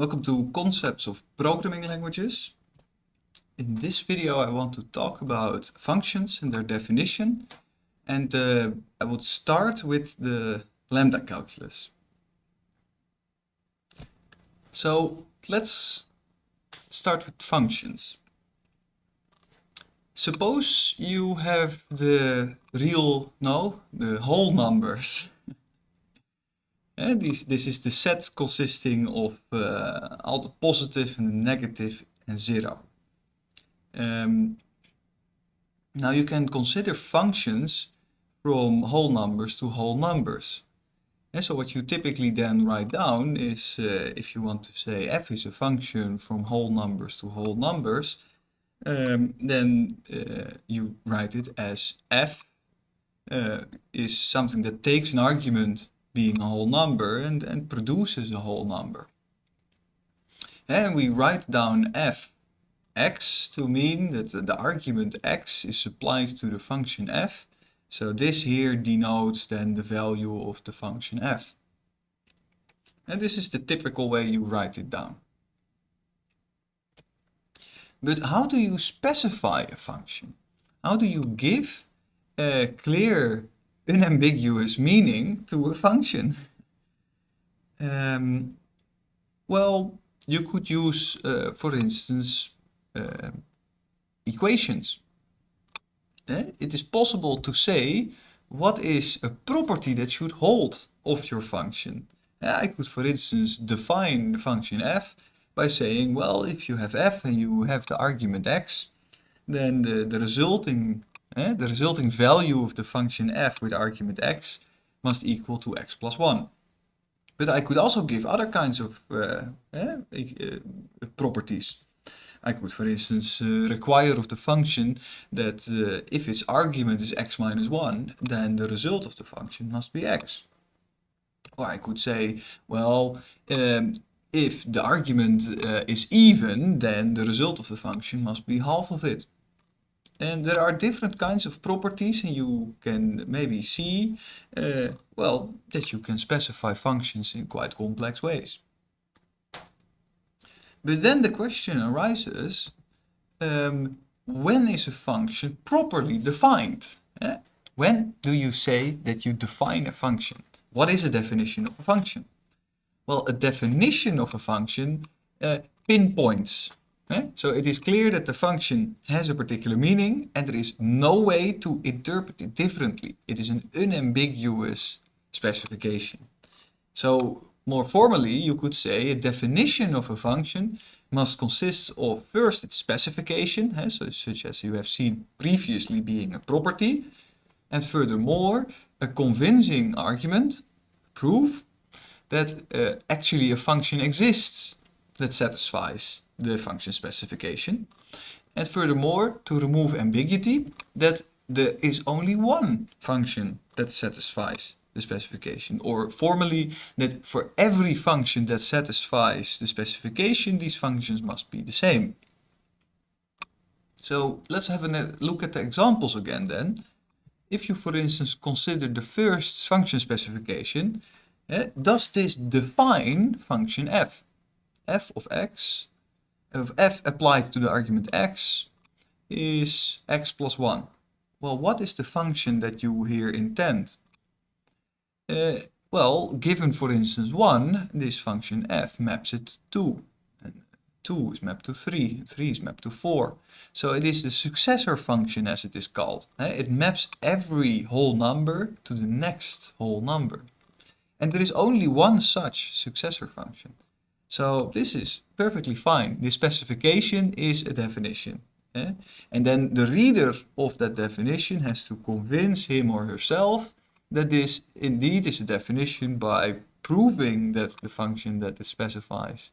Welcome to Concepts of Programming Languages. In this video I want to talk about functions and their definition and uh, I would start with the lambda calculus. So let's start with functions. Suppose you have the real, no, the whole numbers This, is the set consisting of uh, all the positive and the negative and zero. Um, now you can consider functions from whole numbers to whole numbers. And so what you typically then write down is, uh, if you want to say f is a function from whole numbers to whole numbers, um, then uh, you write it as f uh, is something that takes an argument being a whole number and, and produces a whole number. And we write down f x to mean that the argument x is applied to the function f. So this here denotes then the value of the function f. And this is the typical way you write it down. But how do you specify a function? How do you give a clear unambiguous meaning to a function? Um, well, you could use, uh, for instance, uh, equations. Eh? It is possible to say what is a property that should hold of your function. Eh, I could, for instance, define the function f by saying, well, if you have f and you have the argument x, then the, the resulting Eh? The resulting value of the function f with argument x must equal to x plus 1. But I could also give other kinds of uh, eh, uh, properties. I could, for instance, uh, require of the function that uh, if its argument is x minus 1, then the result of the function must be x. Or I could say, well, um, if the argument is even, then the result of the function must be half of it. And there are different kinds of properties and you can maybe see, uh, well, that you can specify functions in quite complex ways. But then the question arises, um, when is a function properly defined? Eh? When do you say that you define a function? What is a definition of a function? Well, a definition of a function uh, pinpoints so it is clear that the function has a particular meaning and there is no way to interpret it differently. It is an unambiguous specification. So more formally, you could say a definition of a function must consist of first its specification, so such as you have seen previously being a property, and furthermore a convincing argument, proof, that uh, actually a function exists that satisfies the function specification. And furthermore, to remove ambiguity, that there is only one function that satisfies the specification. Or formally, that for every function that satisfies the specification, these functions must be the same. So let's have a look at the examples again then. If you, for instance, consider the first function specification, eh, does this define function f? f of x of f applied to the argument x is x plus 1. Well, what is the function that you here intend? Uh, well, given for instance 1, this function f maps it to 2. And 2 is mapped to 3, 3 is mapped to 4. So it is the successor function as it is called. It maps every whole number to the next whole number. And there is only one such successor function. So this is perfectly fine. The specification is a definition. Eh? And then the reader of that definition has to convince him or herself that this indeed is a definition by proving that the function that it specifies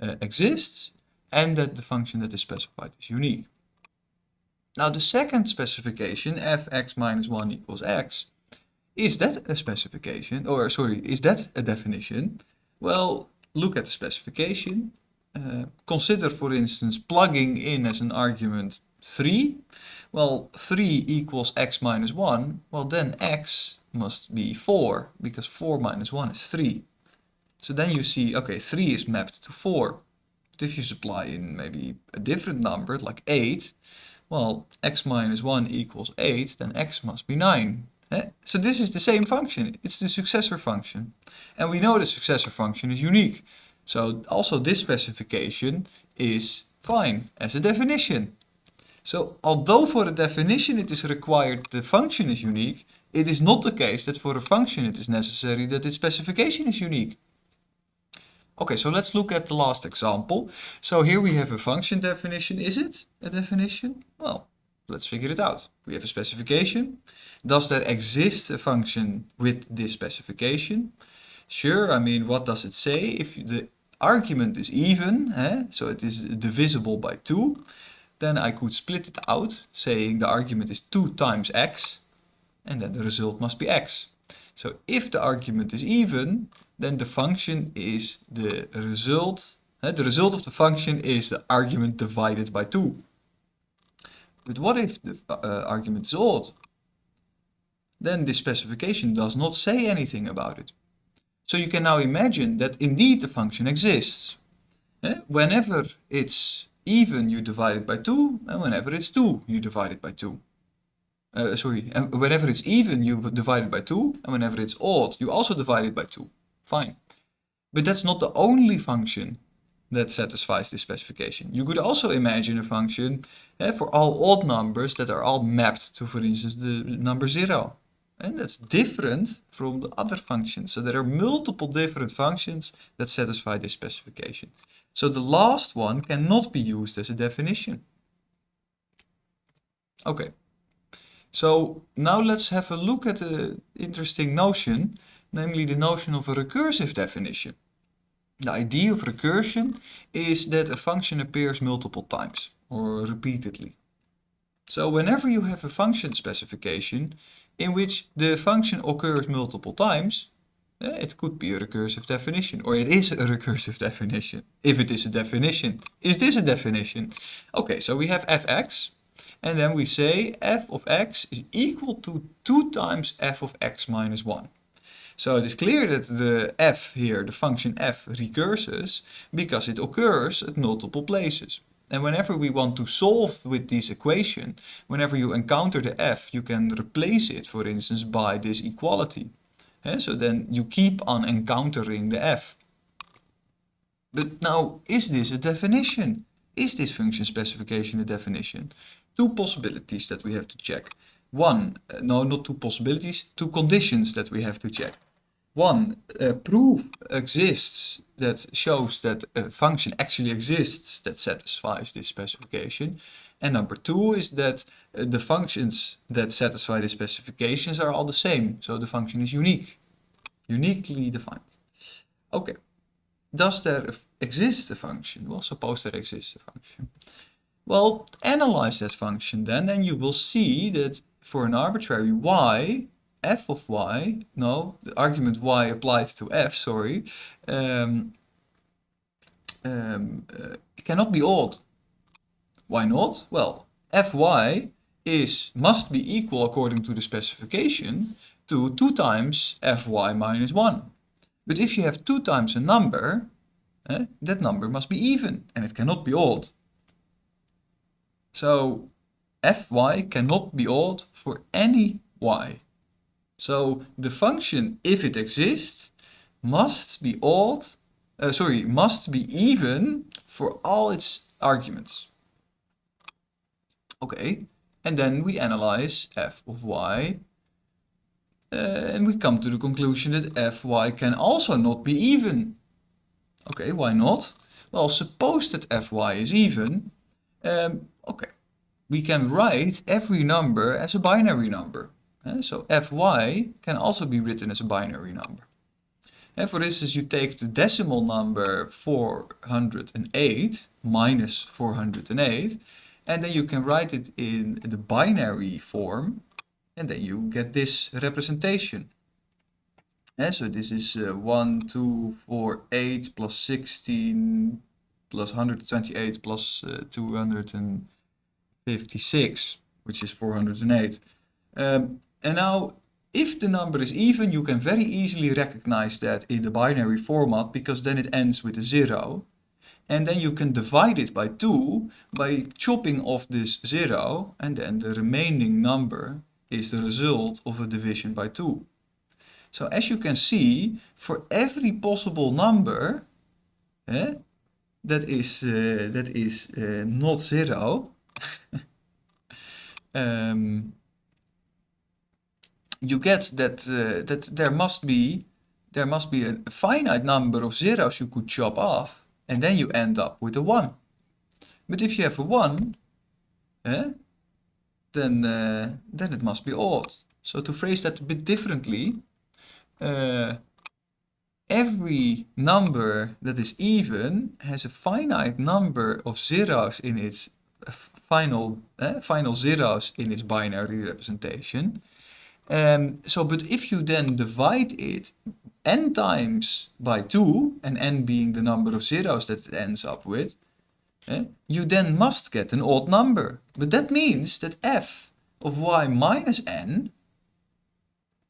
uh, exists and that the function that is specified is unique. Now the second specification, fx minus 1 equals x, is that a specification, or sorry, is that a definition? Well, look at the specification. Uh, consider, for instance, plugging in as an argument 3. Well, 3 equals x minus 1. Well, then x must be 4, because 4 minus 1 is 3. So then you see, okay, 3 is mapped to 4. But if you supply in maybe a different number, like 8, well, x minus 1 equals 8, then x must be 9. So this is the same function. It's the successor function. And we know the successor function is unique. So also this specification is fine as a definition. So although for a definition it is required the function is unique, it is not the case that for a function it is necessary that its specification is unique. Okay, so let's look at the last example. So here we have a function definition. Is it a definition? Well, let's figure it out. We have a specification. Does there exist a function with this specification? Sure, I mean, what does it say? If the argument is even, eh, so it is divisible by 2, then I could split it out, saying the argument is 2 times x, and then the result must be x. So if the argument is even, then the function is the result, uh, the result of the function is the argument divided by 2. But what if the uh, argument is odd? Then this specification does not say anything about it. So you can now imagine that indeed the function exists. Eh? Whenever it's even, you divide it by 2, and whenever it's 2, you divide it by 2. Uh, sorry, and whenever it's even, you divide it by 2, and whenever it's odd, you also divide it by 2. Fine. But that's not the only function that satisfies this specification. You could also imagine a function eh, for all odd numbers that are all mapped to, for instance, the number 0. And that's different from the other functions. So there are multiple different functions that satisfy this specification. So the last one cannot be used as a definition. Okay, so now let's have a look at an interesting notion, namely the notion of a recursive definition. The idea of recursion is that a function appears multiple times or repeatedly. So whenever you have a function specification in which the function occurs multiple times, uh, it could be a recursive definition, or it is a recursive definition. If it is a definition, is this a definition? Okay, so we have fx, and then we say f of x is equal to 2 times f of x minus 1. So it is clear that the f here, the function f, recurses because it occurs at multiple places. And whenever we want to solve with this equation, whenever you encounter the f, you can replace it, for instance, by this equality. And so then you keep on encountering the f. But now, is this a definition? Is this function specification a definition? Two possibilities that we have to check. One, uh, no, not two possibilities, two conditions that we have to check. One, a proof exists that shows that a function actually exists that satisfies this specification. And number two is that uh, the functions that satisfy the specifications are all the same. So the function is unique, uniquely defined. Okay, does there exist a function? Well, suppose there exists a function. Well, analyze that function then and you will see that for an arbitrary y, f of y, no, the argument y applied to f, sorry, um, um, uh, cannot be odd. Why not? Well, fy is must be equal according to the specification to 2 times fy minus 1. But if you have 2 times a number, eh, that number must be even and it cannot be odd. So fy cannot be odd for any y. So the function, if it exists, must be odd, uh, sorry, must be even for all its arguments. Okay, and then we analyze f of y uh, and we come to the conclusion that fy can also not be even. Okay, why not? Well, suppose that fy is even, um, okay, we can write every number as a binary number. So fy can also be written as a binary number. And for instance, you take the decimal number 408 minus 408, and then you can write it in the binary form, and then you get this representation. And so this is uh, 1, 2, 4, 8 plus 16 plus 128 plus uh, 256, which is 408. Um, and now if the number is even, you can very easily recognize that in the binary format because then it ends with a zero. And then you can divide it by 2 by chopping off this 0 and then the remaining number is the result of a division by 2. So as you can see, for every possible number eh, that is, uh, that is uh, not 0, um, you get that, uh, that there must be there must be a finite number of zeros you could chop off and then you end up with a 1. But if you have a 1, eh, then, uh, then it must be odd. So to phrase that a bit differently, uh, every number that is even has a finite number of zeros in its final, uh, final zeros in its binary representation. Um, so, but if you then divide it n times by 2, and n being the number of zeros that it ends up with, eh, you then must get an odd number. But that means that f of y minus n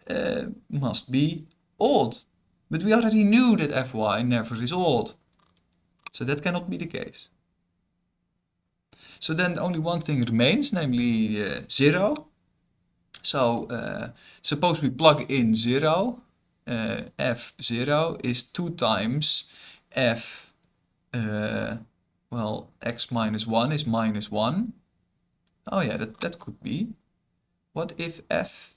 uh, must be odd. But we already knew that fy never is odd. So that cannot be the case. So then only one thing remains, namely uh, 0. So uh, suppose we plug in 0 uh, f0 is 2 times f, uh, well, x minus 1 is minus 1. Oh yeah, that, that could be. What if f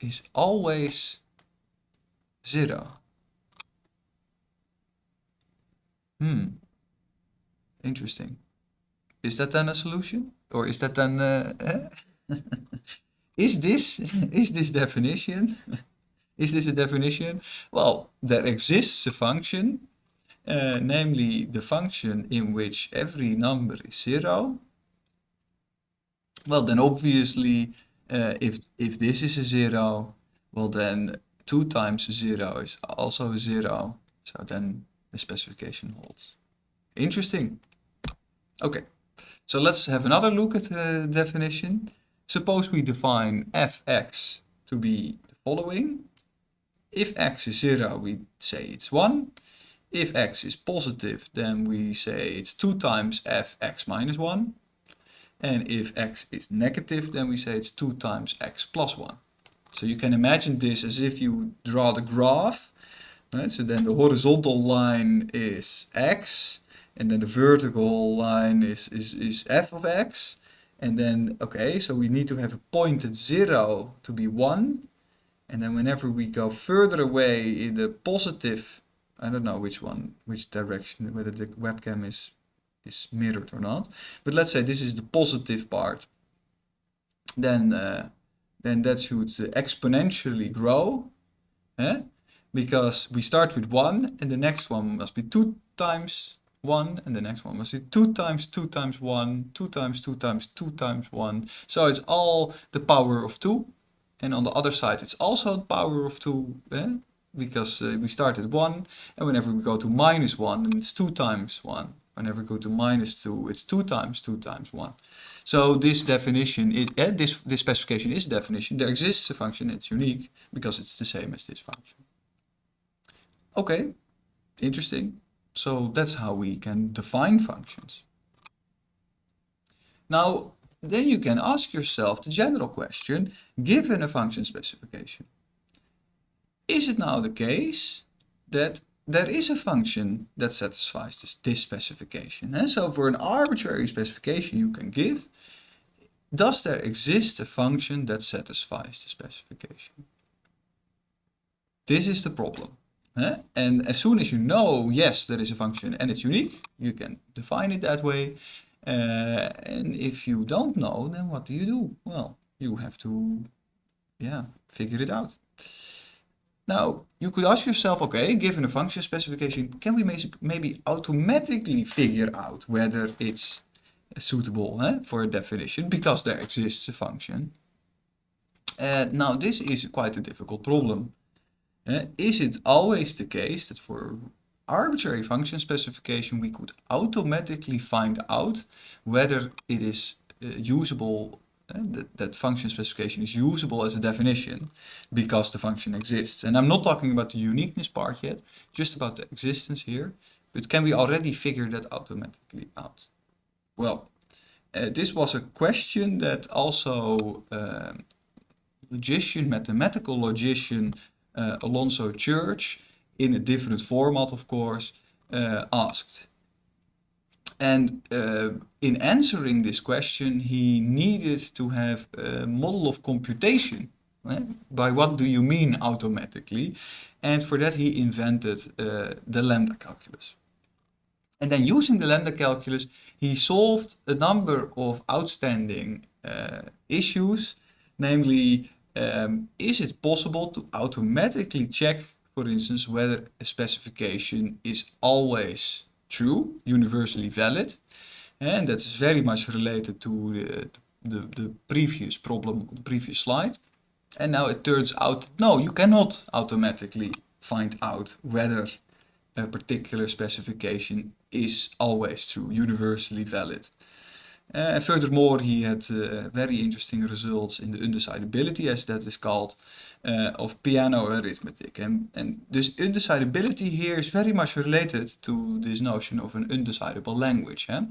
is always 0? Hmm, interesting. Is that then a solution? Or is that then... Uh, eh? is this, is this definition Is this a definition? Well, there exists a function, uh, namely the function in which every number is zero. Well, then obviously, uh, if, if this is a zero, well then 2 times 0 is also a 0. So then the specification holds. Interesting. Okay, so let's have another look at the definition. Suppose we define fx to be the following. If x is 0, we say it's 1. If x is positive, then we say it's 2 times fx minus 1. And if x is negative, then we say it's 2 times x plus 1. So you can imagine this as if you draw the graph. Right? So then the horizontal line is x, and then the vertical line is, is, is f of x. And then, okay, so we need to have a point at 0 to be 1. And then whenever we go further away in the positive, I don't know which one, which direction, whether the webcam is, is mirrored or not. But let's say this is the positive part. Then, uh, then that should exponentially grow. Eh? Because we start with 1 and the next one must be 2 times 1 and the next one must be 2 times 2 times 1, 2 times 2 times 2 times 1. So it's all the power of 2 and on the other side, it's also the power of 2, eh? because uh, we start at 1, and whenever we go to minus 1, then it's 2 times 1. Whenever we go to minus 2, it's 2 times 2 times 1. So this definition, it, eh, this, this specification is a definition. There exists a function, it's unique, because it's the same as this function. Okay, interesting. So that's how we can define functions. Now, then you can ask yourself the general question, given a function specification. Is it now the case that there is a function that satisfies this, this specification? And so for an arbitrary specification you can give, does there exist a function that satisfies the specification? This is the problem. And as soon as you know, yes, there is a function and it's unique, you can define it that way. Uh, and if you don't know, then what do you do? Well, you have to, yeah, figure it out. Now, you could ask yourself, okay, given a function specification, can we maybe automatically figure out whether it's suitable for a definition because there exists a function? Uh, now, this is quite a difficult problem. Uh, is it always the case that for arbitrary function specification, we could automatically find out whether it is uh, usable uh, that, that function specification is usable as a definition because the function exists. And I'm not talking about the uniqueness part yet, just about the existence here. But can we already figure that automatically out? Well, uh, this was a question that also um, logician, mathematical logician uh, Alonzo Church, in a different format of course, uh, asked. And uh, in answering this question, he needed to have a model of computation. Right? By what do you mean automatically? And for that he invented uh, the lambda calculus. And then using the lambda calculus, he solved a number of outstanding uh, issues, namely, um, is it possible to automatically check, for instance, whether a specification is always true, universally valid. And that's very much related to the, the, the previous problem, the previous slide. And now it turns out, no, you cannot automatically find out whether a particular specification is always true, universally valid. Uh, furthermore, he had uh, very interesting results in the undecidability, as that is called, uh, of Peano arithmetic. And, and this undecidability here is very much related to this notion of an undecidable language. Eh?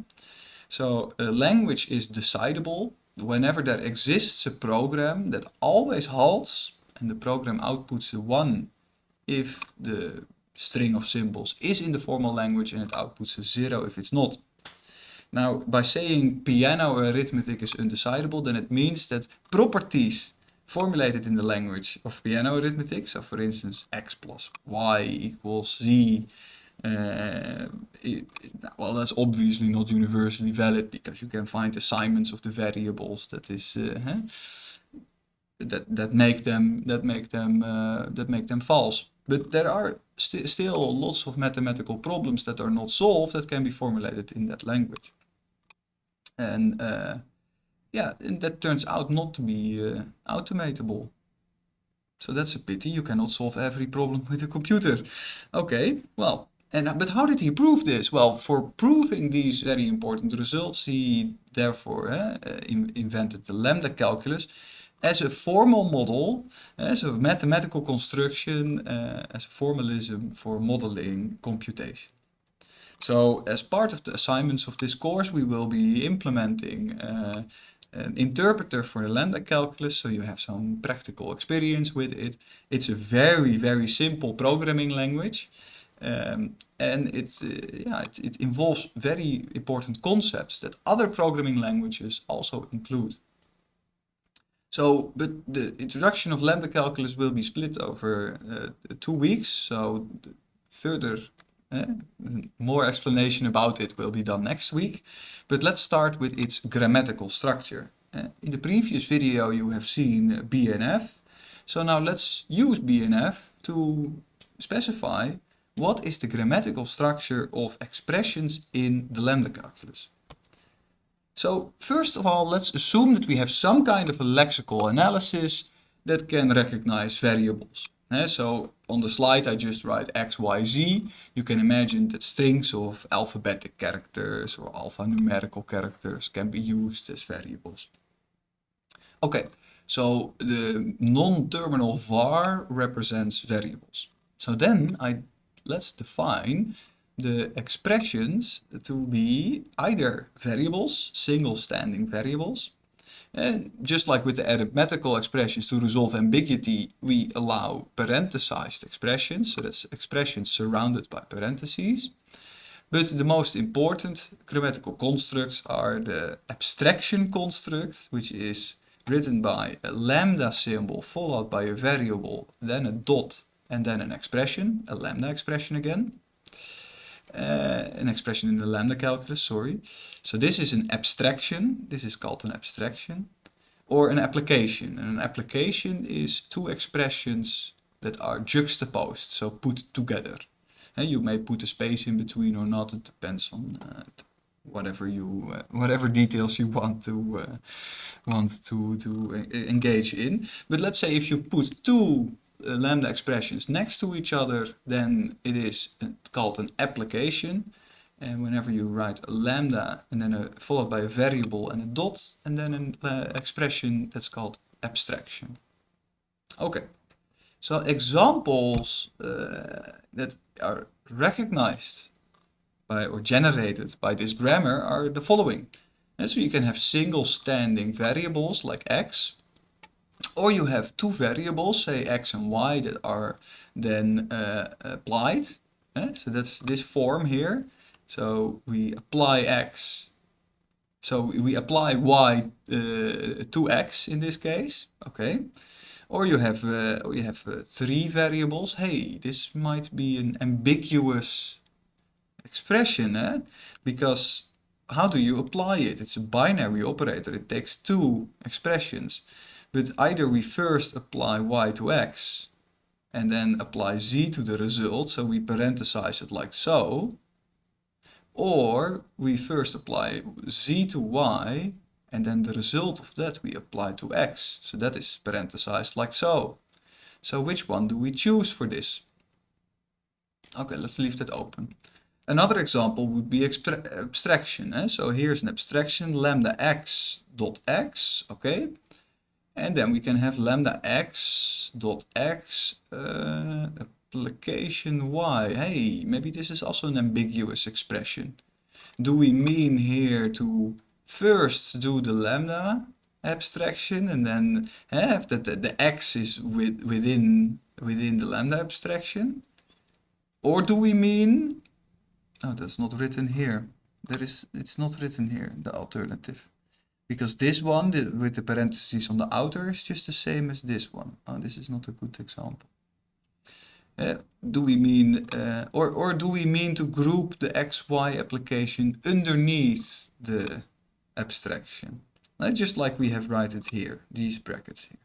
So a language is decidable whenever there exists a program that always halts and the program outputs a 1 if the string of symbols is in the formal language and it outputs a 0 if it's not. Now, by saying Peano arithmetic is undecidable, then it means that properties formulated in the language of Peano arithmetic, so for instance, x plus y equals z, uh, it, well, that's obviously not universally valid because you can find assignments of the variables that is uh, huh? that that make them that make them uh, that make them false. But there are st still lots of mathematical problems that are not solved that can be formulated in that language. And uh, yeah, and that turns out not to be uh, automatable. So that's a pity, you cannot solve every problem with a computer. Okay, well, and but how did he prove this? Well, for proving these very important results, he therefore uh, in invented the lambda calculus as a formal model, as a mathematical construction, uh, as a formalism for modeling computation. So as part of the assignments of this course, we will be implementing uh, an interpreter for the lambda calculus, so you have some practical experience with it. It's a very, very simple programming language. Um, and it, uh, yeah, it, it involves very important concepts that other programming languages also include. So, but the introduction of lambda calculus will be split over uh, two weeks. So further, more explanation about it will be done next week. But let's start with its grammatical structure. Uh, in the previous video you have seen BNF. So now let's use BNF to specify what is the grammatical structure of expressions in the lambda calculus. So first of all, let's assume that we have some kind of a lexical analysis that can recognize variables. Uh, so on the slide I just write x, y, z. You can imagine that strings of alphabetic characters or alphanumerical characters can be used as variables. Okay, so the non-terminal var represents variables. So then I let's define the expressions to be either variables, single standing variables. And just like with the arithmetical expressions to resolve ambiguity, we allow parenthesized expressions, so that's expressions surrounded by parentheses. But the most important grammatical constructs are the abstraction construct, which is written by a lambda symbol followed by a variable, then a dot, and then an expression, a lambda expression again uh, an expression in the lambda calculus, sorry. So this is an abstraction, this is called an abstraction, or an application. And an application is two expressions that are juxtaposed, so put together. And you may put a space in between or not, it depends on uh, whatever you uh, whatever details you want to uh, want to to engage in but let's say if you put two lambda expressions next to each other, then it is called an application. And whenever you write a lambda and then a, followed by a variable and a dot and then an uh, expression that's called abstraction. Okay, so examples uh, that are recognized by or generated by this grammar are the following. And so you can have single standing variables like x, or you have two variables, say x and y, that are then uh, applied. Eh? So that's this form here. So we apply x, so we apply y uh, to x in this case, okay. Or you have, uh, you have uh, three variables. Hey, this might be an ambiguous expression, eh? because how do you apply it? It's a binary operator. It takes two expressions. But either we first apply y to x and then apply z to the result, so we parenthesize it like so, or we first apply z to y and then the result of that we apply to x. So that is parenthesized like so. So which one do we choose for this? Okay, let's leave that open. Another example would be abstraction. Eh? So here's an abstraction, lambda x dot x, okay? And then we can have lambda x dot x uh, application y. Hey, maybe this is also an ambiguous expression. Do we mean here to first do the lambda abstraction and then have that the, the x is with, within within the lambda abstraction? Or do we mean Oh, that's not written here. That is, it's not written here, the alternative. Because this one, the, with the parentheses on the outer, is just the same as this one. Oh, this is not a good example. Uh, do we mean, uh, or, or do we mean to group the XY application underneath the abstraction? Uh, just like we have written it here, these brackets here.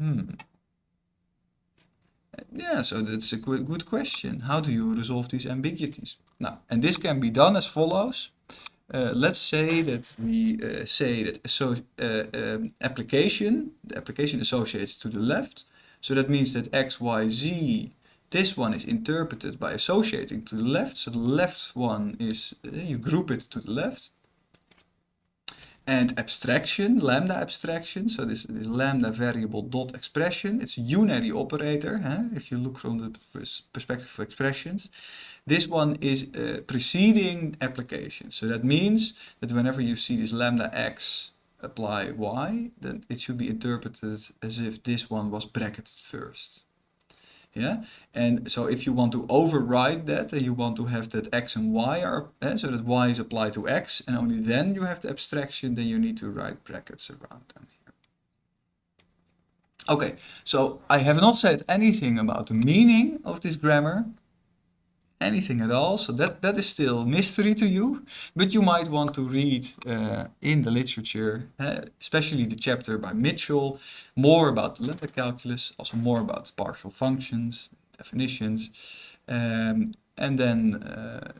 Hmm. Yeah, so that's a good question. How do you resolve these ambiguities? Now, and this can be done as follows. Uh, let's say that we uh, say that so, uh, um, application, the application associates to the left. So that means that x, y, z, this one is interpreted by associating to the left. So the left one is, you group it to the left and abstraction, lambda abstraction. So this, this lambda variable dot expression, it's a unary operator, huh? if you look from the perspective of expressions. This one is preceding application. So that means that whenever you see this lambda x apply y, then it should be interpreted as if this one was bracketed first yeah? And so if you want to override that and you want to have that x and y are eh, so that y is applied to x and only then you have the abstraction then you need to write brackets around them here. Okay so i have not said anything about the meaning of this grammar anything at all. So that, that is still mystery to you, but you might want to read uh, in the literature, uh, especially the chapter by Mitchell, more about the lambda calculus, also more about partial functions, definitions, um, and then uh,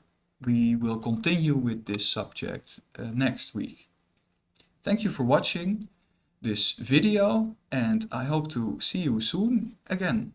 we will continue with this subject uh, next week. Thank you for watching this video and I hope to see you soon again.